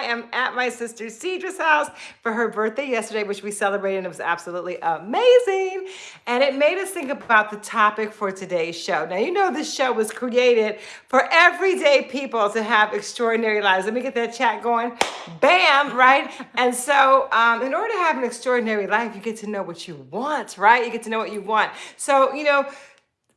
I am at my sister Cedra's house for her birthday yesterday, which we celebrated and it was absolutely amazing. And it made us think about the topic for today's show. Now, you know this show was created for everyday people to have extraordinary lives. Let me get that chat going. Bam, right? And so um, in order to have an extraordinary life, you get to know what you want, right? You get to know what you want. So, you know,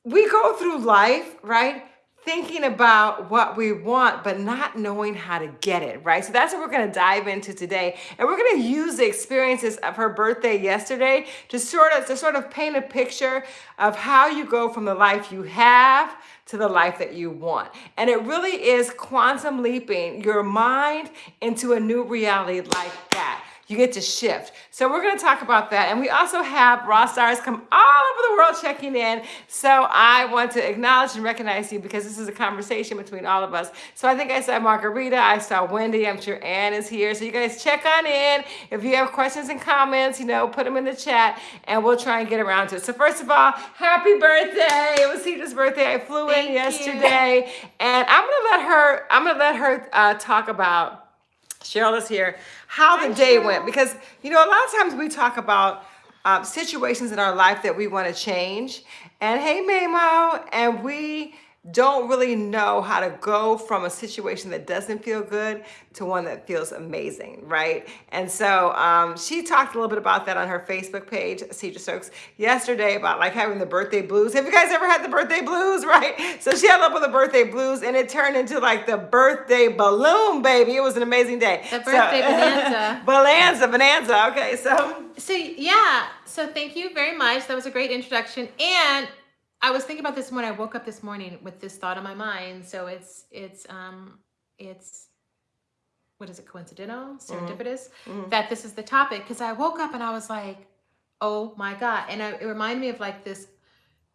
we go through life, right? Thinking about what we want, but not knowing how to get it, right? So that's what we're gonna dive into today. And we're gonna use the experiences of her birthday yesterday to sort of, to sort of paint a picture of how you go from the life you have to the life that you want. And it really is quantum leaping your mind into a new reality like that you get to shift. So we're going to talk about that. And we also have raw stars come all over the world checking in. So I want to acknowledge and recognize you because this is a conversation between all of us. So I think I saw Margarita, I saw Wendy, I'm sure Ann is here. So you guys check on in. If you have questions and comments, you know, put them in the chat and we'll try and get around to it. So first of all, happy birthday. It was Cedra's birthday. I flew Thank in yesterday you. and I'm to let her, I'm to let her uh, talk about Cheryl is here, how the day went. Because, you know, a lot of times we talk about um, situations in our life that we want to change. And hey, Mamo, and we don't really know how to go from a situation that doesn't feel good to one that feels amazing, right? And so um, she talked a little bit about that on her Facebook page, Cedra Stokes, yesterday about like having the birthday blues. Have you guys ever had the birthday blues, right? So she had up with the birthday blues and it turned into like the birthday balloon, baby. It was an amazing day. The birthday so, bonanza. bonanza, bonanza. Okay, so. So yeah, so thank you very much. That was a great introduction. And I was thinking about this when I woke up this morning with this thought on my mind. So it's it's um it's what is it coincidental mm-hmm. serendipitous mm-hmm. that this is the topic because I woke up and I was like, oh my god, and I, it reminded me of like this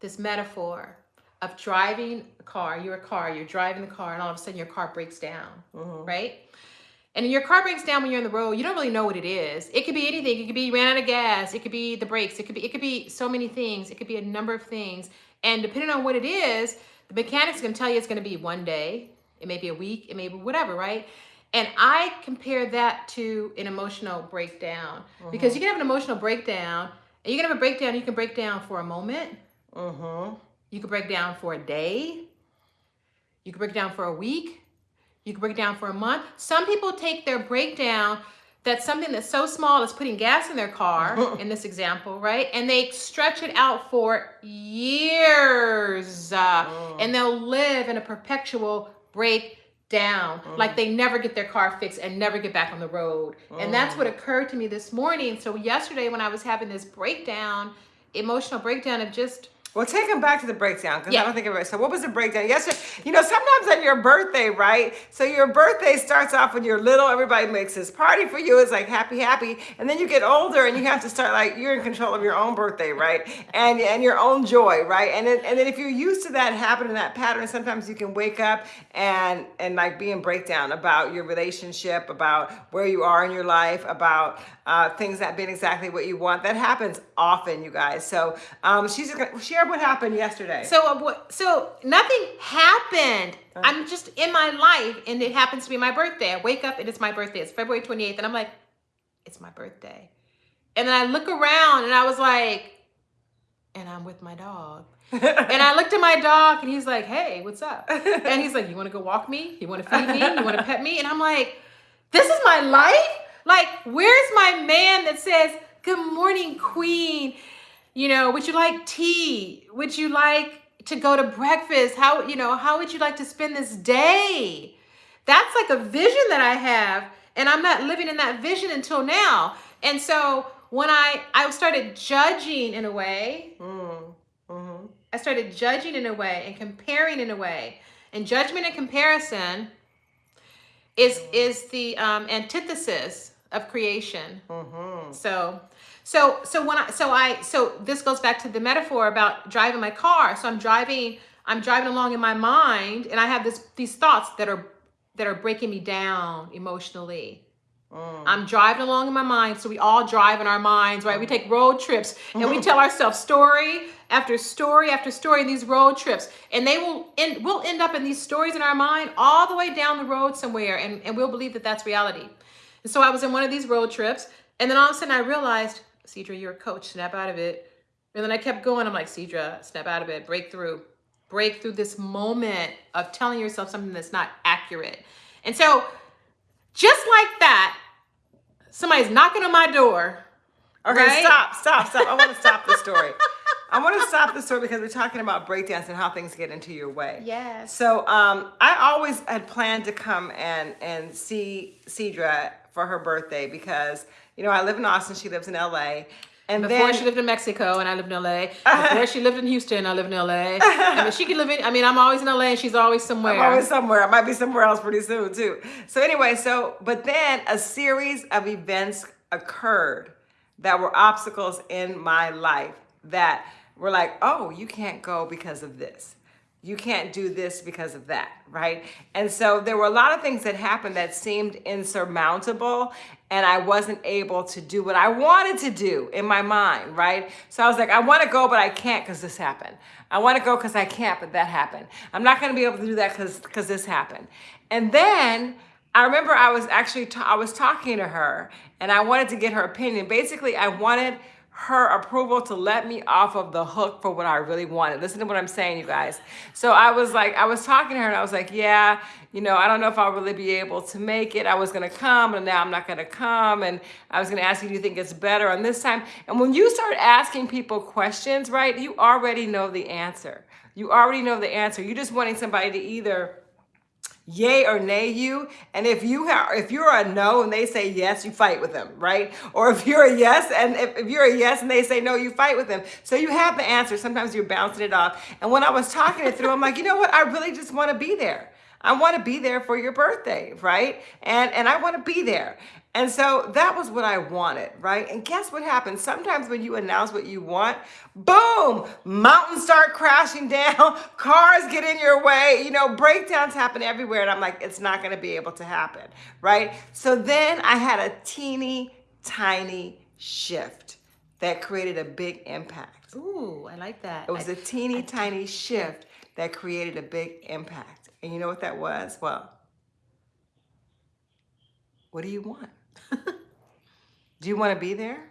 this metaphor of driving a car. You're a car. You're driving the car, and all of a sudden your car breaks down, mm-hmm. right? And your car breaks down when you're on the road. You don't really know what it is. It could be anything. It could be you ran out of gas. It could be the brakes. It could be it could be so many things. It could be a number of things. And depending on what it is, the mechanic's gonna tell you it's gonna be one day, it may be a week, it may be whatever, right? And I compare that to an emotional breakdown mm-hmm. because you can have an emotional breakdown and you can have a breakdown, you can break down for a moment. Mm-hmm. You can break down for a day. You can break down for a week. You can break down for a month. Some people take their breakdown that's something that's so small as putting gas in their car in this example right and they stretch it out for years uh, mm. and they'll live in a perpetual breakdown mm. like they never get their car fixed and never get back on the road mm. and that's what mm. occurred to me this morning so yesterday when i was having this breakdown emotional breakdown of just well, take them back to the breakdown because yeah. I don't think it was. So what was the breakdown? Yesterday, you know, sometimes on your birthday, right? So your birthday starts off when you're little. Everybody makes this party for you. It's like happy, happy. And then you get older and you have to start like, you're in control of your own birthday, right? And and your own joy, right? And then, and then if you're used to that happening, that pattern, sometimes you can wake up and, and like be in breakdown about your relationship, about where you are in your life, about uh, things not being exactly what you want. That happens often, you guys. So um, she's gonna share what happened yesterday. So uh, what? So nothing happened. Uh, I'm just in my life, and it happens to be my birthday. I wake up and it's my birthday. It's February 28th, and I'm like, it's my birthday. And then I look around, and I was like, and I'm with my dog. and I looked at my dog, and he's like, hey, what's up? And he's like, you want to go walk me? You want to feed me? You want to pet me? And I'm like, this is my life. Like, where's my man that says, good morning, queen? You know, would you like tea? Would you like to go to breakfast? How, you know, how would you like to spend this day? That's like a vision that I have. And I'm not living in that vision until now. And so when I, I started judging in a way, mm, mm-hmm. I started judging in a way and comparing in a way. And judgment and comparison is, is the um, antithesis of creation. Mm-hmm. So so so when I so I so this goes back to the metaphor about driving my car. So I'm driving I'm driving along in my mind and I have this these thoughts that are that are breaking me down emotionally. Mm. I'm driving along in my mind. So we all drive in our minds, right? We take road trips and we tell ourselves story after story after story in these road trips. And they will end, we'll end up in these stories in our mind all the way down the road somewhere. And, and we'll believe that that's reality. And so I was in one of these road trips. And then all of a sudden I realized, Cedra, you're a coach, snap out of it. And then I kept going. I'm like, Cedra, snap out of it, break through, break through this moment of telling yourself something that's not accurate. And so just like that, somebody's knocking on my door. Okay, Right? stop, stop, stop. I want to stop the story. I want to stop the story because we're talking about breakdance and how things get into your way. Yes. So um, I always had planned to come and and see Cedra for her birthday because you know I live in Austin, she lives in LA, and Before then she lived in Mexico and I lived in LA. Before she lived in Houston, I lived in LA. I mean, she could live in, I mean, I'm always in LA and she's always somewhere. I'm always somewhere. I might be somewhere else pretty soon too. So anyway, so but then a series of events occurred that were obstacles in my life that were like, oh, you can't go because of this. You can't do this because of that, right? And so there were a lot of things that happened that seemed insurmountable, and I wasn't able to do what I wanted to do in my mind, right? So I was like, I want to go, but I can't because this happened. I want to go because I can't, but that happened. I'm not going to be able to do that because because this happened. And then I remember I was actually I was talking to her, and I wanted to get her opinion. Basically, I wanted her approval to let me off of the hook for what I really wanted. Listen to what I'm saying, you guys. So I was like, I was talking to her and I was like, yeah, you know, I don't know if I'll really be able to make it. I was gonna come and now I'm not gonna come. And I was gonna ask you, do you think it's better on this time? And when you start asking people questions, right, you already know the answer. You already know the answer. You're just wanting somebody to either yay or nay you. And if you have if you're a no and they say yes you fight with them right? Or if you're a yes and if, if you're a yes and they say no you fight with them. So you have the answer. Sometimes you're bouncing it off. And when i was talking it through i'm like you know what? I really just want to be there. I want to be there for your birthday right? And and i want to be there and so that was what I wanted, right? And guess what happens? Sometimes when you announce what you want, boom, mountains start crashing down, cars get in your way, you know, breakdowns happen everywhere. And I'm like, it's not going to be able to happen, right? So then I had a teeny tiny shift that created a big impact. Ooh, I like that. It was I- a teeny tiny shift that created a big impact. And you know what that was? Well, what do you want? do you want to be there?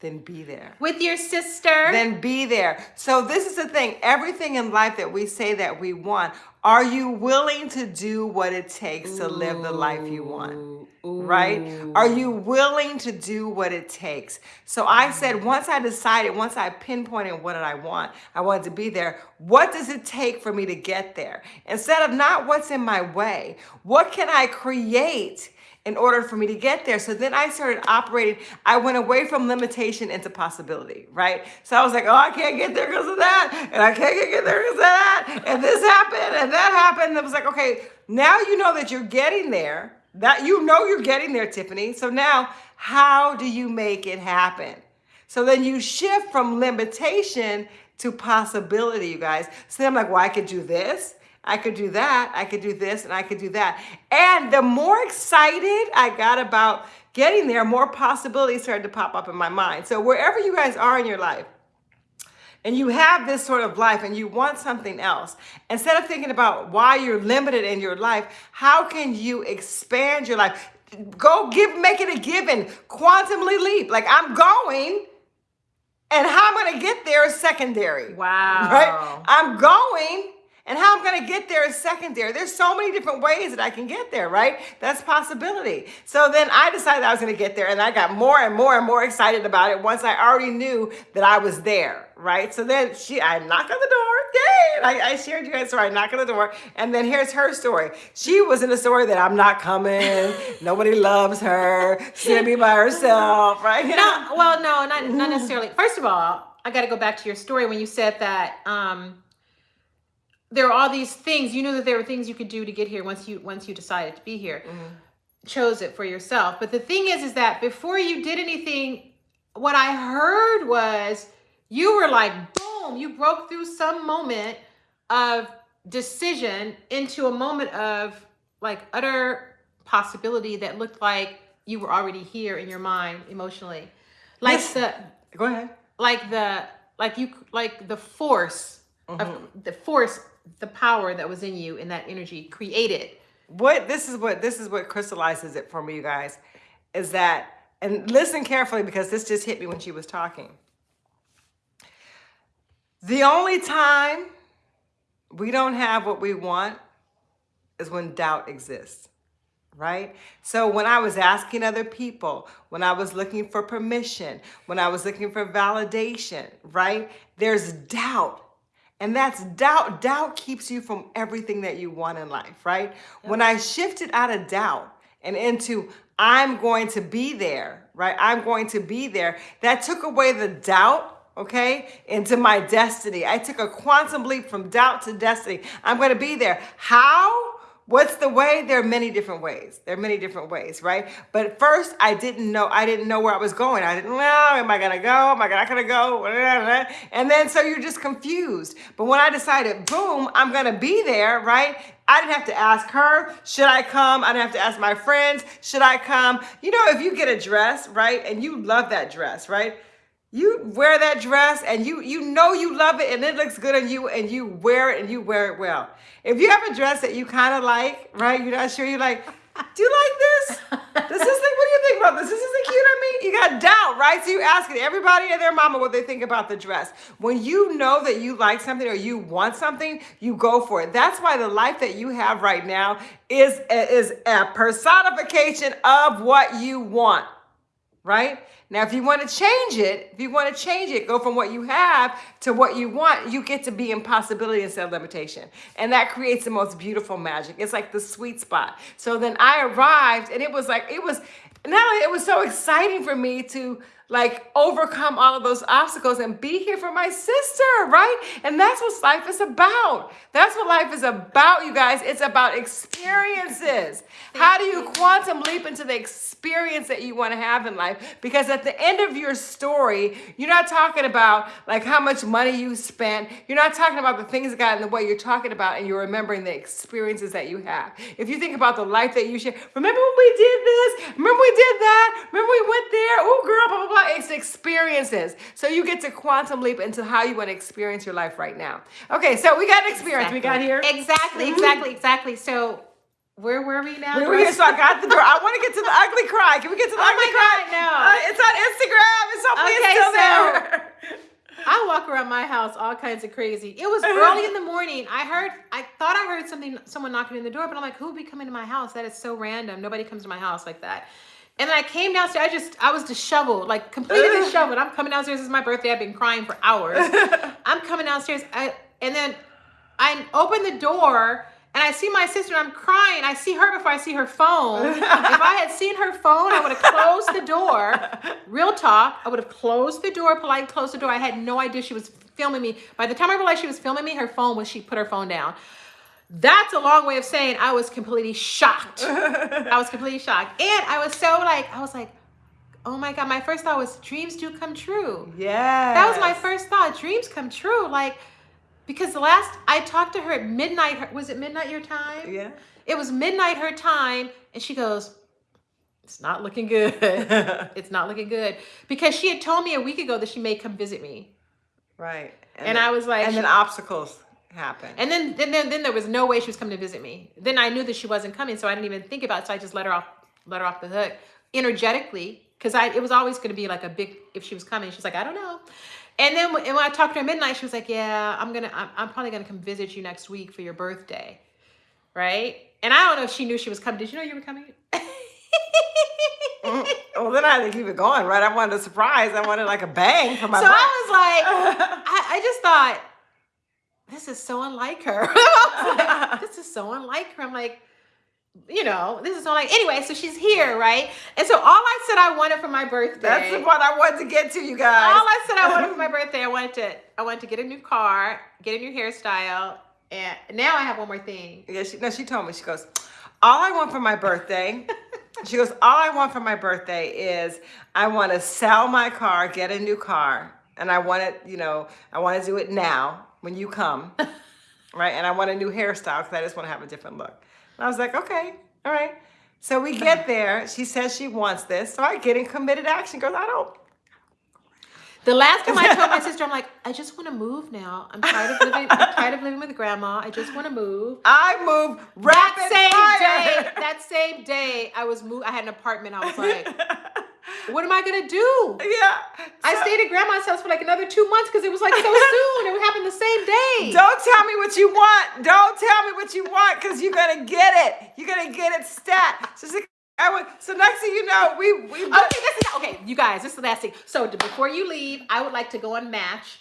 Then be there. with your sister. Then be there. So this is the thing. Everything in life that we say that we want, are you willing to do what it takes to live the life you want? Ooh, right? Are you willing to do what it takes? So I said, once I decided, once I pinpointed what did I want, I wanted to be there. What does it take for me to get there? Instead of not what's in my way, what can I create? In order for me to get there. So then I started operating. I went away from limitation into possibility, right? So I was like, oh, I can't get there because of that. And I can't get there because of that. And this happened and that happened. And it was like, okay, now you know that you're getting there that you know you're getting there, Tiffany. So now, how do you make it happen? So then you shift from limitation to possibility, you guys. So I'm like, well, I could do this. I could do that. I could do this and I could do that. And the more excited I got about getting there, more possibilities started to pop up in my mind. So wherever you guys are in your life, and you have this sort of life and you want something else, instead of thinking about why you're limited in your life, how can you expand your life? Go give, make it a given, quantumly leap. Like I'm going, and how I'm gonna get there is secondary. Wow. Right? I'm going, and how I'm gonna get there is secondary. There's so many different ways that I can get there, right? That's possibility. So then I decided I was gonna get there, and I got more and more and more excited about it once I already knew that I was there, right? So then she, I knocked on the door, yay! I, I shared you guys' story. I knocked on the door, and then here's her story. She was in a story that I'm not coming. Nobody loves her. Gonna be by herself, right? no, well, no, not not necessarily. First of all, I got to go back to your story when you said that um, there are all these things. You knew that there were things you could do to get here once you once you decided to be here, mm-hmm. chose it for yourself. But the thing is, is that before you did anything, what I heard was you were like, boom, you broke through some moment of decision into a moment of like utter possibility that looked like you were already here in your mind emotionally. Like Yes. the Go ahead. like the like you like the force of mm-hmm. the force the power that was in you in that energy created. What this is what this is what crystallizes it for me you guys is that and listen carefully because this just hit me when she was talking. The only time we don't have what we want is when doubt exists right? So when i was asking other people when i was looking for permission when i was looking for validation right? There's doubt and that's doubt. Doubt keeps you from everything that you want in life, right? When I shifted out of doubt and into I'm going to be there, right? I'm going to be there. That took away the doubt, okay, into my destiny. I took a quantum leap from doubt to destiny. I'm going to be there. How? What's the way? There are many different ways. There are many different ways, right? But first, I didn't know. I didn't know where I was going. I didn't know. Am I gonna go? Am I not gonna go? And then so you're just confused. But when I decided, boom, I'm gonna be there, right? I didn't have to ask her, should I come? I didn't have to ask my friends, should I come? You know, if you get a dress, right, and you love that dress, right? You wear that dress and you you know you love it and it looks good on you and you wear it and you wear it well. If you have a dress that you kind of like, right? You're not sure you like, do you like this? Does This is like, what do you think about this? This isn't cute on me. You got doubt, right? So you asking everybody and their mama what they think about the dress. When you know that you like something or you want something, you go for it. That's why the life that you have right now is is a personification of what you want right? Now, if you want to change it, if you want to change it, go from what you have to what you want, you get to be in possibility instead of limitation. And that creates the most beautiful magic. It's like the sweet spot. So then I arrived and it was like, it was, not only it was so exciting for me to like overcome all of those obstacles and be here for my sister, right? And that's what life is about. That's what life is about, you guys. It's about experiences. How do you quantum leap into the experience that you want to have in life? Because at the end of your story, you're not talking about like how much money you spent. You're not talking about the things that got in the way. You're talking about and you're remembering the experiences that you have. If you think about the life that you share, remember when we did this? Remember we did that? Remember we went there? Oh, girl, blah, blah, blah. It's experiences. So you get to quantum leap into how you want to experience your life right now. Okay, so we got an experience. We got here. exactly exactly exactly so where were we now We were here, so I got the door. I want to get to the ugly cry. Can we get to the Oh ugly cry? God, no. Uh, it's on Instagram. It's hopefully Okay, it's still so- there. I walk around my house all kinds of crazy. It was early in the morning. I heard, I thought I heard something, someone knocking in the door, but I'm like, who would be coming to my house? That is so random. Nobody comes to my house like that. And then I came downstairs. I just, I was disheveled, like completely disheveled. I'm coming downstairs. It's my birthday. I've been crying for hours. I'm coming downstairs. I, and then I open the door and I see my sister. and I'm crying. I see her before I see her phone. if I had seen her phone, I would have closed the door. Real talk. I would have closed the door, politely closed the door. I had no idea she was filming me. By the time I realized she was filming me, her phone was she put her phone down. That's a long way of saying I was completely shocked. I was completely shocked. And I was so like, I was like, oh my God. My first thought was dreams do come true. Yeah. That was my first thought. Dreams come true. Like, because the last I talked to her at midnight, was it midnight your time? Yeah. It was midnight her time, and she goes, It's not looking good. it's not looking good. Because she had told me a week ago that she may come visit me. right. And I was like, and then obstacles happen. And then, then, then, then there was no way she was coming to visit me. Then I knew that she wasn't coming, so I didn't even think about it. So I just let her off, let her off the hook energetically, because I it was always going to be like a big. If she was coming, she's like, I don't know. And then when, and when I talked to her at midnight, she was like, Yeah, I'm gonna, I'm, I'm probably gonna come visit you next week for your birthday, right? And I don't know if she knew she was coming. Did you know you were coming? Mm, well, then I had to keep it going, right? I wanted a surprise. I wanted like a bang for my so. I was like, I, I just thought, this is so unlike her. Like, this is so unlike her. I'm like, you know, this is so like anyway, so she's here, right? And so all I said I wanted for my birthday. That's the part I wanted to get to, you guys. all I said I wanted for my birthday, I wanted to I wanted to get a new car, get a new hairstyle, and now I have one more thing. Yeah, she, no, she told me, she goes, all I want for my birthday, she goes, all I want for my birthday is I want to sell my car, get a new car, and I want it, you know, I want to do it now when you come, right? And I want a new hairstyle because I just want to have a different look. And I was like, okay, all right. So we get there. She says she wants this. So I get in committed action. Goes, I don't. The last time I told my sister, I'm like, I just want to move now. I'm tired of living. I'm tired of living with grandma. I just want to move. I move rapid that same fire. day, that same day, I was moved. I had an apartment. I was like, what am I gonna do? yeah. I So- stayed at grandma's house for like another two months because it was like so soon. It would happen the same day. Don't tell me what you want. Don't tell me what you want because you're gonna get it. You're gonna get it stat. So, went- so next thing you know, we we Okay, this is okay, you guys. This is the last thing. So before you leave, I would like to go on Match,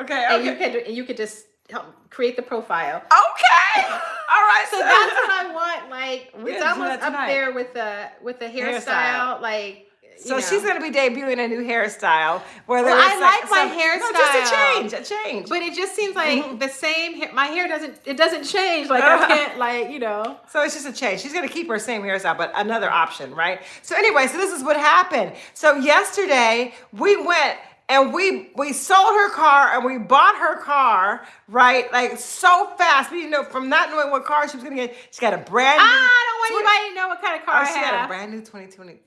okay and you can and you could just help create the profile. okay. All right. So that's what I want. Like it's it's gotta do almost up there with the with the hairstyle. Hairstyle. Like So know. she's gonna be debuting a new hairstyle. Whether Well, I like my No, just a hairstyle. change. A change. But it just seems like Mhm. the same. Hair, my hair doesn't. It doesn't change. Like. I can't. Like you know. So it's just a change. She's gonna keep her same hairstyle, but another option, right? So anyway, so this is what happened. So yesterday we went and we we sold her car and we bought her car, right? Like so fast. We didn't know from not knowing what car she was gonna get. She got a brand new. I don't want anybody to know what kind of car Oh, I she had a brand new 2022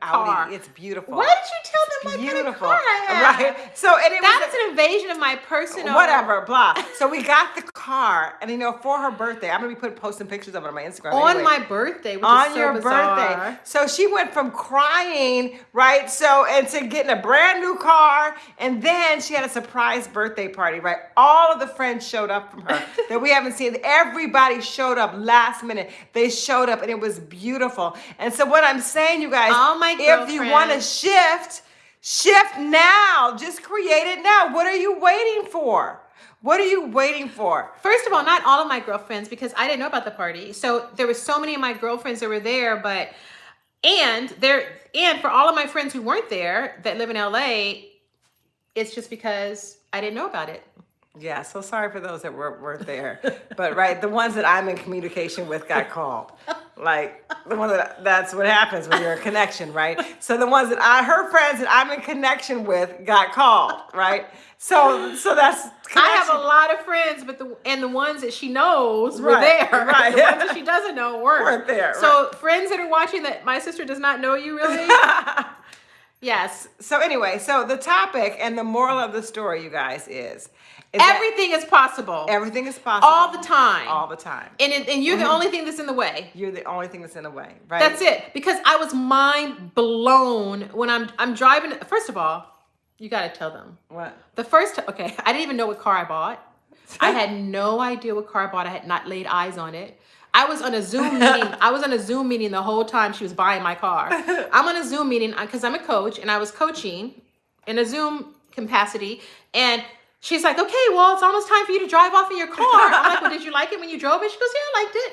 Car. Audi. It's beautiful. Why did you tell them what kind of Beautiful, car I have? right? So and it was That's an invasion of my personal. whatever, blah. So we got the car, and you know, for her birthday, I'm gonna be putting posting pictures of it on my Instagram. On anyway. my birthday, which on is so your bizarre. birthday. So she went from crying, right? So and to getting a brand new car, and then she had a surprise birthday party, right? All of the friends showed up from her that we haven't seen. Everybody showed up last minute. They showed up, and it was beautiful. And so what I'm saying, you guys, All my if you want to shift, shift now. Just create it now. What are you waiting for? What are you waiting for? First of all, not all of my girlfriends because I didn't know about the party. So there were so many of my girlfriends that were there, but and there and for all of my friends who weren't there that live in LA, it's just because I didn't know about it. Yeah, so sorry for those that were, weren't there. But right, the ones that I'm in communication with got called. Like the one that that's what happens when you're a connection, right? So the ones that I her friends that I'm in connection with got called, right? So so that's I have a lot of friends, but the and the ones that she knows were Right, there. right. The ones that she doesn't know weren't. Weren't there, So friends that are watching that my sister does not know you really. yes. so anyway, so the topic and the moral of the story, you guys, is, is Everything is possible. everything is possible all the time. all the time. and it, and you're the mm-hmm. only thing that's in the way. You're the only thing that's in the way, right? That's it. Because I was mind blown when I'm I'm driving. First of all, you got to tell them What? the first. Okay, I didn't even know what car I bought. I had no idea what car I bought. I had not laid eyes on it. I was on a Zoom meeting. I was on a Zoom meeting the whole time she was buying my car. I'm on a Zoom meeting uh, because I'm a coach and I was coaching in a Zoom capacity. And she's like, okay, well, it's almost time for you to drive off in your car. I'm like, well, did you like it when you drove it? She goes, yeah, I liked it.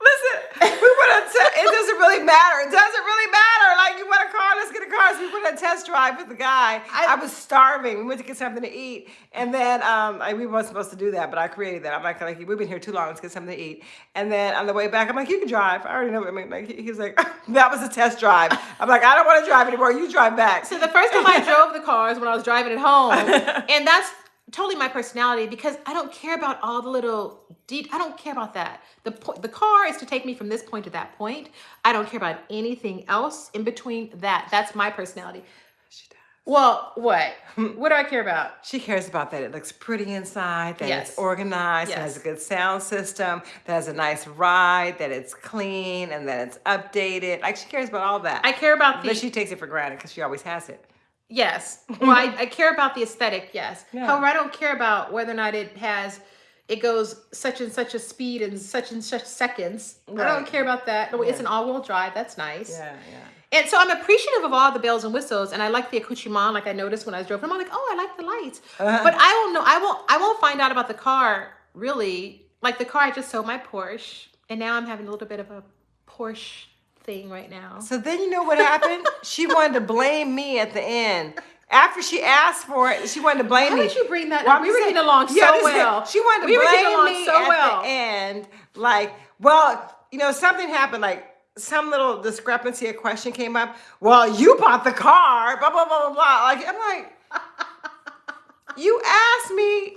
Listen, we want to. Te- it doesn't really matter. It doesn't really matter. Like you want a car, let's get a car. So we went on a test drive with the guy. I, I- was starving. We went to get something to eat, and then um, I, we weren't supposed to do that, but I created that. I'm like, like we've been here too long. Let's get something to eat. And then on the way back, I'm like, you can drive. I already know. What I mean, like he, he was like, that was a test drive. I'm like, I don't want to drive anymore. You drive back. So the first time I drove the cars when I was driving at home, and that's totally my personality because I don't care about all the little de- I don't care about that. The po- the car is to take me from this point to that point. I don't care about anything else in between that. That's my personality. She does. Well, what? what do I care about? She cares about that it looks pretty inside, that Yes. it's organized, that it has a good sound system, that has a nice ride, that it's clean, and that it's updated. Like she cares about all that. I care about the but she takes it for granted because she always has it. Yes. Well, I, I care about the aesthetic, yes. Yeah. However, I don't care about whether or not it has, it goes such and such a speed in such and such seconds. I don't care about that. No, It's an all wheel drive. That's nice. Yeah, yeah. And so I'm appreciative of all the bells and whistles, and I like the accoutrement, like I noticed when I was driving. I'm like, oh, I like the lights, Uh-huh. but I won't know. I won't. I won't find out about the car really. Like the car, I just sold my Porsche, and now I'm having a little bit of a Porsche thing right now. So then you know what happened? she wanted to blame me at the end. After she asked for it, she wanted to blame Why me. did you bring that Well, up? We were getting along so well. She wanted to We blame me so at well. the end. Like, well, you know, something happened. Like some little discrepancy, a question came up. Well, you bought the car. Blah blah blah blah blah. Like I'm like, you asked me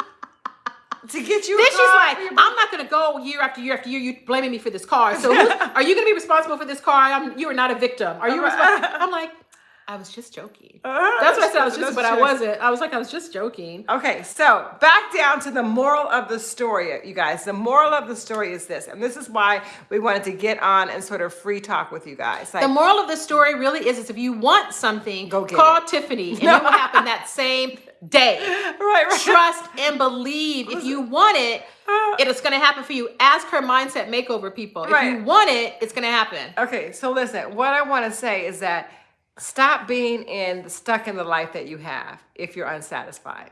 to get you. Then she's like, I'm not gonna go year after year after year. You blaming me for this car. So are you gonna be responsible for this car? I'm, you are not a victim. Are you responsible? I'm like, I was just joking. Uh, That's what I said. I was just, but I wasn't. I was like, I was just joking. Okay, so back down to the moral of the story, you guys. The moral of the story is this, and this is why we wanted to get on and sort of free talk with you guys. Like, The moral of the story really is, is if you want something, Go get call it. Tiffany, and it will happen that same day. right, right. Trust and believe. If you want it, Uh, it is going to happen for you. Ask her mindset makeover people. If you Right. want it, it's going to happen. Okay, so listen, what I want to say is that stop being in stuck in the life that you have if you're unsatisfied.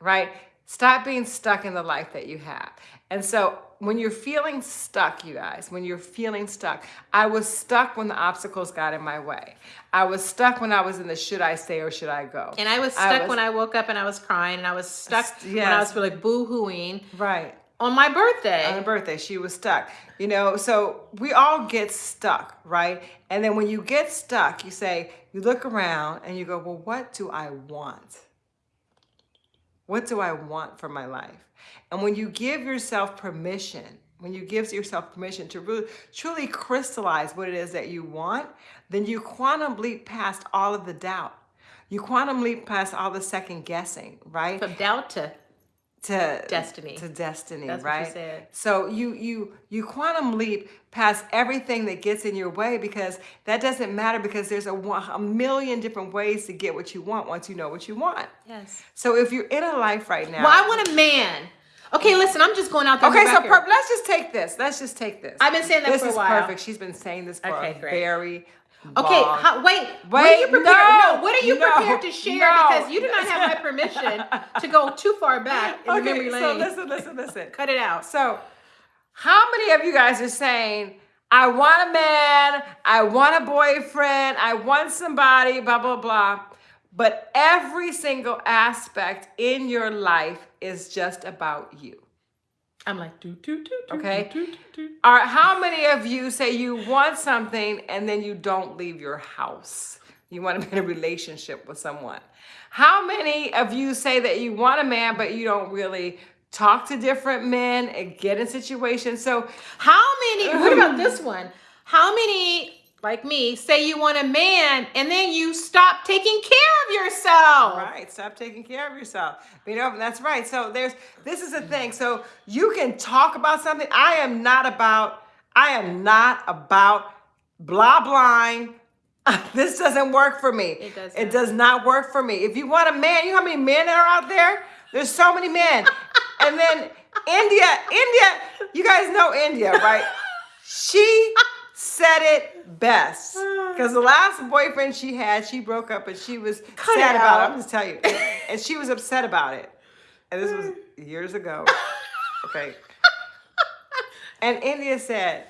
Right? Stop being stuck in the life that you have. And so when you're feeling stuck, you guys, when you're feeling stuck, I was stuck when the obstacles got in my way. I was stuck when I was in the should I stay or should I go? And I was I stuck was- when I woke up and I was crying, and I was stuck when I was like boo hooing right. On my birthday. on her birthday she was stuck you know so we all get stuck right? And then when you get stuck you say you look around and you go well what do i want? What do i want for my life? And when you give yourself permission when you give yourself permission to really truly crystallize what it is that you want then you quantum leap past all of the doubt. You quantum leap past all the second guessing right? From doubt to to Destiny. to destiny That's right said. so you you you quantum leap past everything that gets in your way because that doesn't matter because there's a, a million different ways to get what you want once you know what you want yes. so if you're in a life right now Well, I want a man. Okay, listen, I'm just going out there. okay so per- let's just take this let's just take this I've been saying that this for a while. This is perfect she's been saying this for Okay, a great. very Okay, how, wait. what are you prepared? no, what are you no, prepared to share? no. Because you do not have my permission to go too far back in the okay memory so lane. listen listen listen Cut it out. So, how many of you guys are saying, I want a man, I want a boyfriend, I want somebody, blah, blah, blah. But every single aspect in your life is just about you. I'm like, do, do, do, do, Okay. do, do, do. Or how many of you say you want something and then you don't leave your house? You want to be in a relationship with someone. How many of you say that you want a man, but you don't really talk to different men and get in situations? So How many, what about this one? How many, like me, say you want a man and then you stop taking care of yourself? Right. Stop taking care of yourself. You know, that's right. So there's this is the thing. So you can talk about something. I am not about, I am not about blah blind. This doesn't work for me. It doesn't. It does not work for me. If you want a man, you know how many men are out there? There's so many men. and then India, India, you guys know India, right? She said it best. Ah. Because the last boyfriend she had, she broke up and she was Cut sad it about it. I'm just telling you. And she was upset about it. And this was years ago. Okay. And India said,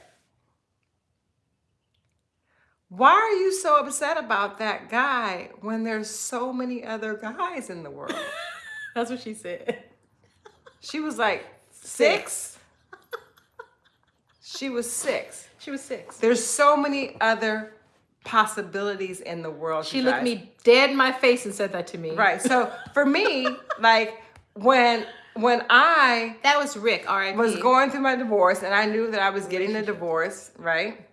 Why are you so upset about that guy when there's so many other guys in the world? That's what she said. She was like, Six? She was six. She was six. There's so many other possibilities in the world. She looked me dead in my face and said that to me. Right. So for me, like when when I That was Rick, All right, was going through my divorce and I knew that I was getting a divorce, right?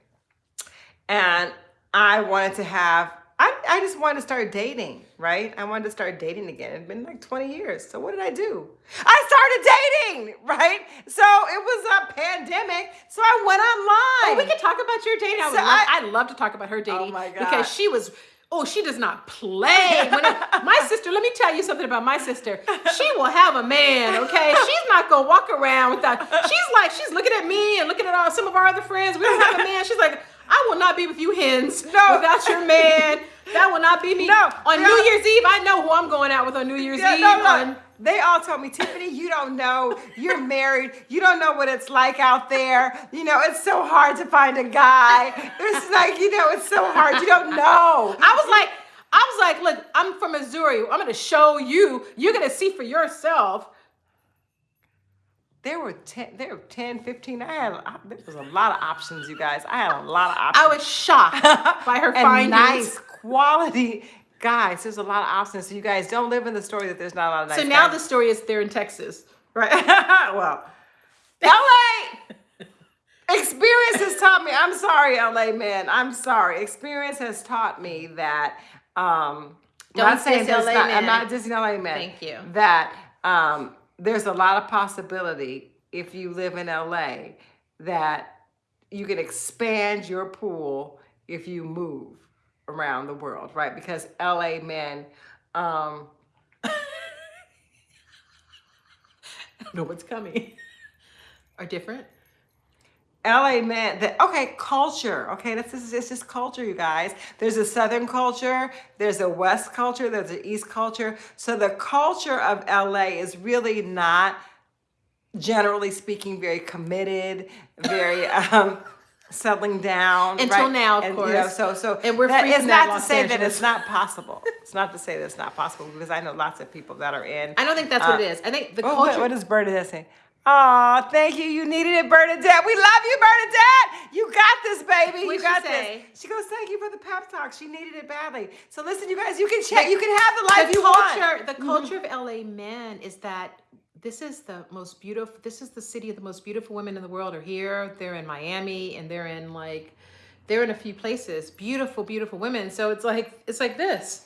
And I wanted to have I, just wanted to start dating, right? I wanted to start dating again. It'd been like 20 years. So what did I do? I started dating, right? So it was a pandemic. So I went Oh, online. we could talk about your dating. I would So love, I- I'd love to talk about her dating oh my God. because she was. Oh, she does not play. It- my sister, let me tell you something about my sister. She will have a man, okay? She's not gonna walk around without. She's like, she's looking at me and looking at all, some of our other friends. We don't have a man. She's like, I will not be with you hens No. without your man. That will not be me. No, On no. New Year's Eve, I know who I'm going out with on New Year's Yeah, Eve. no, no. on- They all told me, Tiffany, you don't know. You're married. You don't know what it's like out there. You know, it's so hard to find a guy. It's like, you know, it's so hard. You don't know. I was like, I was like, look, I'm from Missouri. I'm gonna show you. You're gonna see for yourself. There were 10, there were 10, 15. I had, I- there was a lot of options, you guys. I had a lot of options. I was shocked by her and findings. nice quality guys. There's a lot of options. So you guys don't live in the story that there's not a lot of nice so now guys. the story is they're in Texas, right? well, LA experience has taught me. I'm sorry, LA man. I'm sorry. Experience has taught me that. Um, Don't not saying LA not, man. I'm not Disney LA man. Thank you. That um, there's a lot of possibility if you live in LA that you can expand your pool if you move around the world, right? Because LA men. Um, I don't know what's coming. Are different. LA man, the, okay, culture. Okay, this is it's just culture, you guys. There's a Southern culture, there's a West culture, there's an East culture. So the culture of LA is really not, generally speaking, very committed, very um, settling down. Until right? now, of and, You know, course. so so And we're that is not to Los say that it's not possible. it's not to say that it's not possible because I know lots of people that are in. I don't think that's what it is. I think the Oh, what, culture. what does Bernadette say? Oh, thank you. You needed it, Bernadette. We love you, Bernadette. You got this, baby. What'd you she got say? this. She goes, thank you for the pep talk. She needed it badly. So listen, you guys, you can check. You can have the life the you culture, want. the mm-hmm. culture of LA men is that this is the most beautiful. This is the city of the most beautiful women in the world are here. They're in Miami, and they're in like, they're in a few places. Beautiful, beautiful women. So it's like it's like this.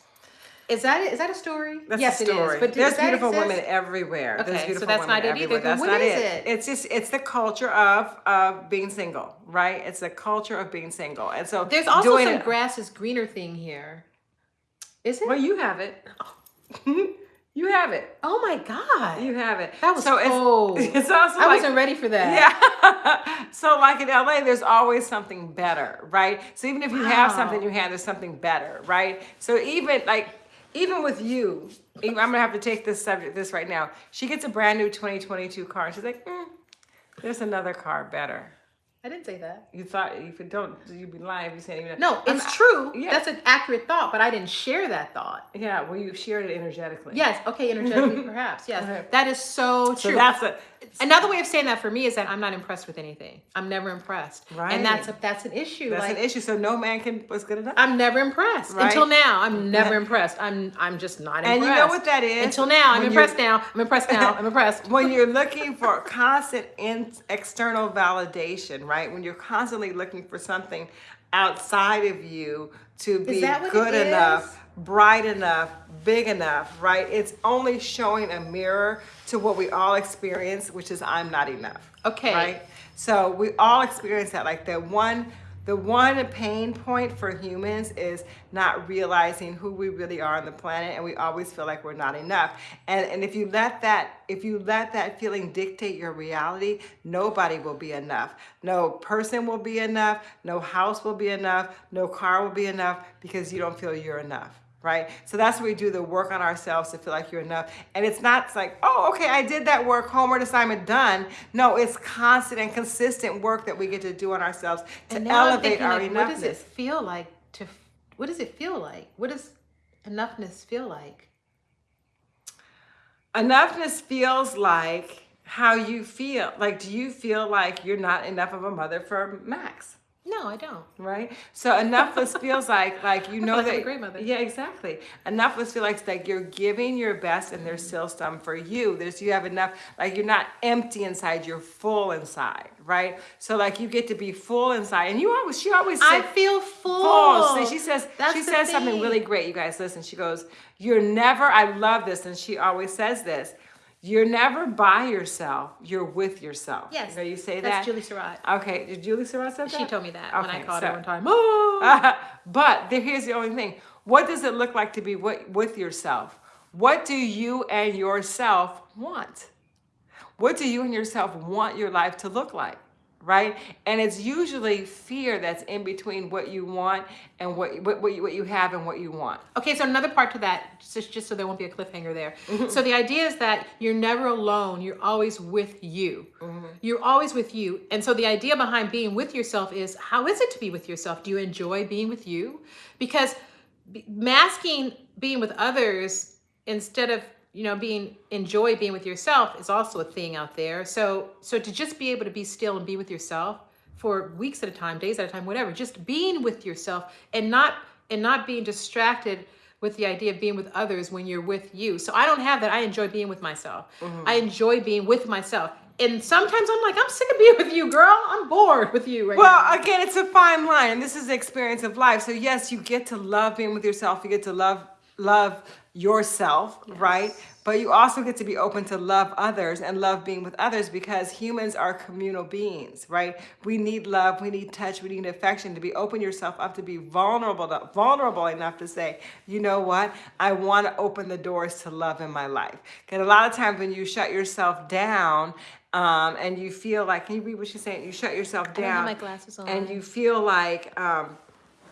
Is that is that a story? That's yes, the story. it is. But there's beautiful exist? women everywhere. Okay, there's so that's women not it either. everywhere. Then That's what not is it. it? It's just it's the culture of of being single, right? It's the culture of being single, and so There's also doing some it- grass is greener thing here. Is it? Well, you have it. you have it. oh my god, You have it. that was so cold. It's, it's also I like, wasn't ready for that. Yeah. so like in LA, there's always something better, right? So even if you have something you have, there's something better, right? So even like even with you, I'm gonna have to take this subject this right now. She gets a brand new 2022 car, and she's like, mm, "There's another car better." I didn't say that. You thought if you don't, you'd be lying if you said even. No, I'm- it's true. yeah. That's an accurate thought, but I didn't share that thought. Yeah, well, you shared it energetically. Yes, okay, energetically, perhaps. Yes, that is so true. So that's a Another way of saying that for me is that I'm not impressed with anything. I'm never impressed, Right. and that's a, that's an issue. that's like an issue. So no man can was good enough. I'm never impressed Right. until now. I'm never impressed. I'm I'm just not impressed. and you know what that is? Until now, I'm impressed. Now, I'm impressed. Now, I'm impressed. when you're looking for constant in, external validation, right? When you're constantly looking for something outside of you to be that what good it enough, is? Bright enough, big enough, right? It's only showing a mirror to what we all experience, which is I'm not enough. Okay. Right? So we all experience that. Like the one the one pain point for humans is not realizing who we really are on the planet and we always feel like we're not enough. And and if you let that if you let that feeling dictate your reality, nobody will be enough. No person will be enough, no house will be enough, no car will be enough because you don't feel you're enough right? So that's where we do the work on ourselves to feel like you're enough. And it's not it's like, oh, okay, I did that work, homework assignment done. No, it's constant and consistent work that we get to do on ourselves to And now I'm elevate thinking, our like, what does it feel like to? What does it feel like? What does enoughness feel like? Enoughness feels like how you feel. Like, do you feel like you're not enough of a mother for Max? No, I don't. right? So enoughness feels like like you know like that a great mother. Yeah, exactly. Enoughness feels like like you're giving your best and there's still some for you. There's you have enough like you're not empty inside, you're full inside, right? So like you get to be full inside. And you always she always I feel full. full. See, she says That's she says something really great. You guys listen. She goes, "You're never I love this." And she always says this. You're never by yourself. You're with yourself. Yes. You know, you say That's that. Julie Surratt. Okay, did Julie Surratt say that? She told me that when I called so- her one time. Oh. but there, here's the only thing. What does it look like to be with, with yourself? What do you and yourself want? What do you and yourself want your life to look like? Right? And it's usually fear that's in between what you want and what, what, what, you, what you have and what you want. Okay, so another part to that, just, just so there won't be a cliffhanger there. Mm-hmm. So the idea is that you're never alone. You're always with you. Mm-hmm. You're always with you. And so the idea behind being with yourself is how is it to be with yourself? Do you enjoy being with you? Because masking being with others instead of you know being enjoy being with yourself is also a thing out there so so to just be able to be still and be with yourself for weeks at a time days at a time whatever just being with yourself and not and not being distracted with the idea of being with others when you're with you. So I don't have that. I enjoy being with myself. Mm-hmm. I enjoy being with myself. And sometimes I'm like, I'm sick of being with you, girl. I'm bored with you right now. Well, again, it's a fine line, and this is the experience of life. So yes, you get to love being with yourself. You get to love love yourself, right? But you also get to be open to love others and love being with others because humans are communal beings, right? We need love, we need touch, we need affection to be open yourself up to be vulnerable, to, vulnerable enough to say, you know what? I want to open the doors to love in my life. Because a lot of times when you shut yourself down um, and you feel like, can you read what she's saying? You shut yourself down my glasses on. and you feel like um,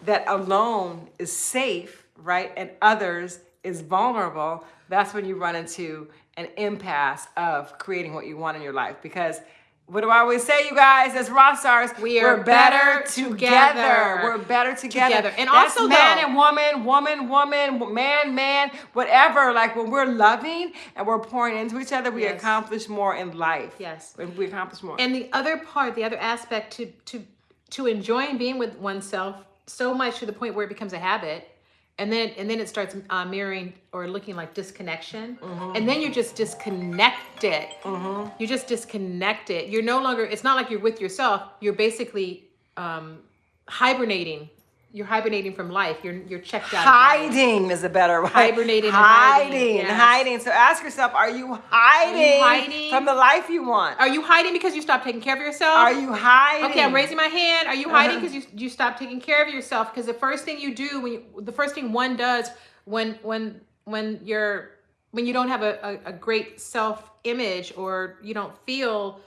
that alone is safe, right? And others is vulnerable, that's when you run into an impasse of creating what you want in your life. Because what do I always say, you guys, as rock stars, We are we're better, better together. together. We're better together. Together. And That's also, man though- and woman, woman, woman, man, man, whatever. Like when we're loving and we're pouring into each other, we Yes. accomplish more in life. Yes. We we accomplish more. And the other part, the other aspect to to to enjoying being with oneself so much to the point where it becomes a habit, and then and then it starts uh, mirroring or looking like disconnection, and then you're just disconnected. You're just disconnected. You're no longer. It's not like you're with yourself. You're basically um, hibernating. You're hibernating from life. You're you're checked out. Hiding is a better way. Hibernating hiding, hiding, yes. hiding. So ask yourself: Are you hiding, hiding? from the life you want? Are you hiding because you stopped taking care of yourself? Are you hiding? Okay, I'm raising my hand. Are you hiding Uh-huh. because you you stop taking care of yourself? Because the first thing you do when you, the first thing one does when when when you're when you don't have a, a, a great self image or you don't feel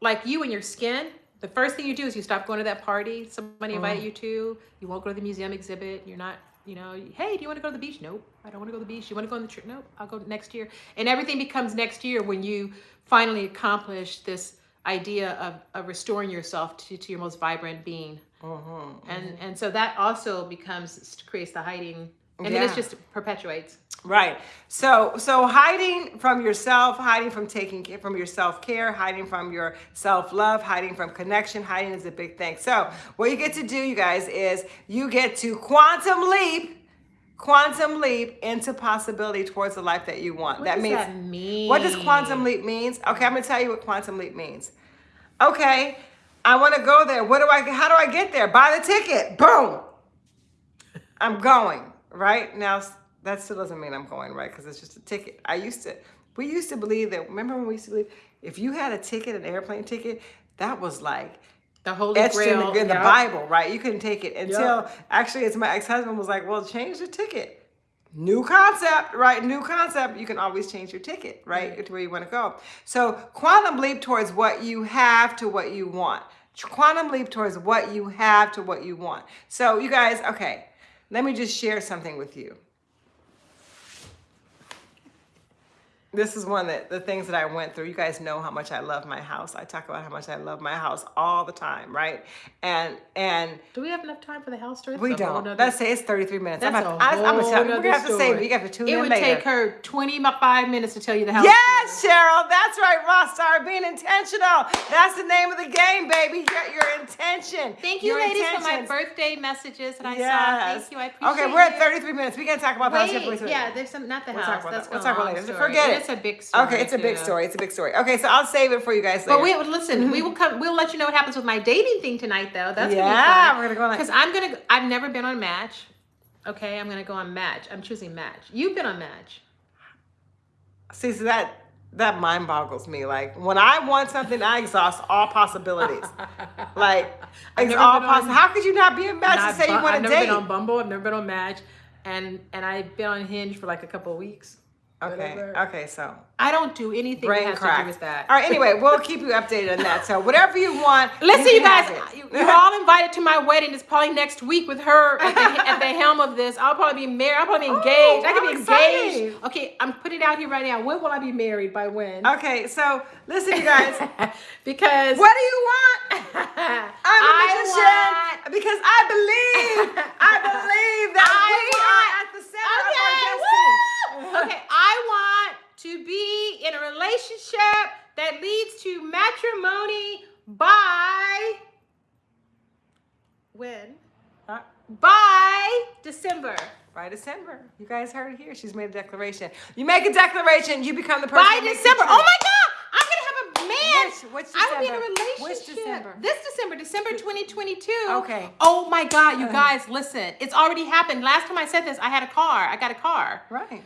like you and your skin, the first thing you do is you stop going to that party somebody Uh-huh. invited you to. You won't go to the museum exhibit. You're not, you know, hey, do you want to go to the beach? Nope, I don't want to go to the beach. You want to go on the trip? Nope, I'll go next year. And everything becomes next year when you finally accomplish this idea of, of restoring yourself to, to your most vibrant being. Mm-hmm, And and so that also becomes creates the hiding, and then it just perpetuates. Right. So so hiding from yourself, hiding from taking care from your self-care, hiding from your self-love, hiding from connection, hiding is a big thing. So what you get to do, you guys, is you get to quantum leap, quantum leap into possibility towards the life that you want. What that means that mean? what does quantum leap means? Okay, I'm gonna tell you what quantum leap means. Okay, I want to go there. What do I? How do I get there? Buy the ticket. Boom. I'm going right now. That still doesn't mean I'm going right because it's just a ticket. I used to. We used to believe that. Remember when we used to believe if you had a ticket, an airplane ticket, that was like The Holy etched in Grail the, in the. Bible, right? You couldn't take it until actually, it's my ex-husband was like, "Well, change the ticket." New concept, right? New concept. You can always change your ticket, right, to where you want to go. So, quantum leap towards what you have to what you want. Quantum leap towards what you have to what you want. So, you guys, okay, let me just share something with you. This is one that the things that I went through. You guys know how much I love my house. I talk about how much I love my house all the time, right? And and Do we have enough time for the house story? we don't. nother- Let's say it's 33 minutes. That's I'm a I, I'm gonna whole tell, we're gonna have to story. say, you have to tune It in would later. take her 25 minutes to tell you the house. Yes, story. Cheryl, that's right, Rockstar, being intentional. That's the name of the game, baby. Your, your intention. Thank you, Your ladies, for my birthday messages that I saw. Yes. Thank you. I appreciate Okay, we're at it. 33 minutes. We can talk about the house. Wait, yeah, there's some, not the We'll house. talk about That's that. We'll talk about later. story. Forget it. It's a big story. Okay, it's a big too. story. It's a big story. Okay, so I'll save it for you guys later. But we listen. We will come. We'll let you know what happens with my dating thing tonight, though. That's Yeah, we're gonna go on because I'm gonna. I've never been on Match. Okay, I'm gonna go on Match. I'm choosing Match. You've been on Match. See, so that that mind boggles me. Like when I want something, I exhaust all possibilities. Like, never all possible. How could you not be a match And to say you want I've never been on Bumble. I've never been on Match, and and I've been on Hinge for like a couple of weeks. Okay, okay, so I don't do anything brain that has to crack. do with that. All right, anyway, we'll keep you updated on that. So whatever you want. Listen, you, can guys, you, you're all invited to my wedding. It's probably next week with her at the, at the helm of this. I'll probably be married. I'll probably be oh, engaged. I could be excited. engaged. Okay, I'm putting it out here right now. When will I be married? By when? Okay, so listen, you guys. because what do you want? I'm a I magician because I believe, I believe that I we want- are at the center of our destiny. Okay, woo! okay, I want to be in a relationship that leads to matrimony by when? Uh, By December. You guys heard it here. She's made a declaration. You make a declaration, you become the person. By December. Oh my God! I'm gonna have a man. Which- which I would be in a December? relationship. Which December? This December, December 2022. Okay. Oh my God, you Uh. guys, listen. It's already happened. Last time I said this, I had a car. I got a car. Right.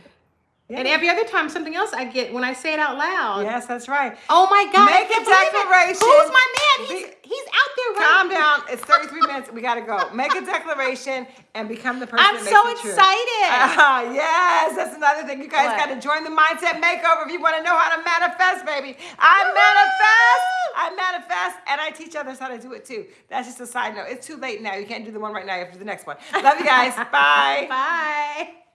And every other time, something else I get when I say it out loud. Yes, that's right. Oh my God! Make a declaration. Who's my man? He's Be- he's out there right Calm down. It's 33 minutes. We gotta go. Make a declaration and become the person I'm so excited. Ah, yes, that's another thing. You guys got to join the mindset makeover if you want to know how to manifest, baby. I manifest. I manifest, and I teach others how to do it too. That's just a side note. It's too late now. You can't do the one right now. You have to do the next one. Love you guys. Bye. Bye.